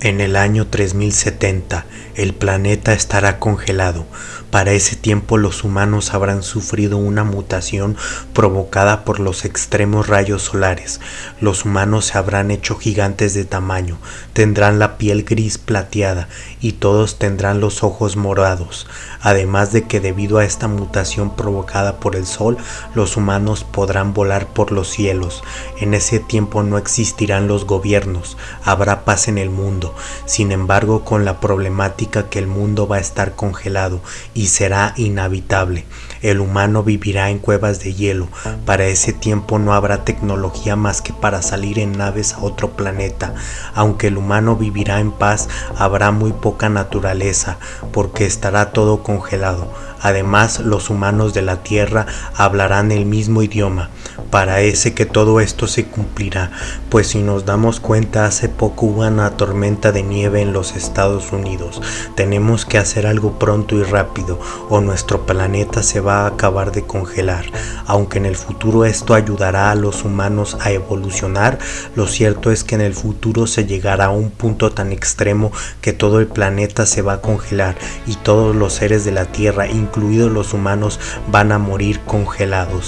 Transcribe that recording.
En el año 3070 el planeta estará congelado. Para ese tiempo los humanos habrán sufrido una mutación provocada por los extremos rayos solares. Los humanos se habrán hecho gigantes de tamaño, tendrán la piel gris plateada y todos tendrán los ojos morados. Además de que debido a esta mutación provocada por el sol, los humanos podrán volar por los cielos. En ese tiempo no existirán los gobiernos, habrá paz en el mundo sin embargo, con la problemática que el mundo va a estar congelado y será inhabitable. El humano vivirá en cuevas de hielo. Para ese tiempo no habrá tecnología más que para salir en naves a otro planeta. Aunque el humano vivirá en paz, habrá muy poca naturaleza, porque estará todo congelado. Además, los humanos de la Tierra hablarán el mismo idioma. Parece que todo esto se cumplirá, pues si nos damos cuenta hace poco hubo una de nieve en los Estados Unidos. Tenemos que hacer algo pronto y rápido o nuestro planeta se va a acabar de congelar. Aunque en el futuro esto ayudará a los humanos a evolucionar, lo cierto es que en el futuro se llegará a un punto tan extremo que todo el planeta se va a congelar y todos los seres de la Tierra, incluidos los humanos, van a morir congelados.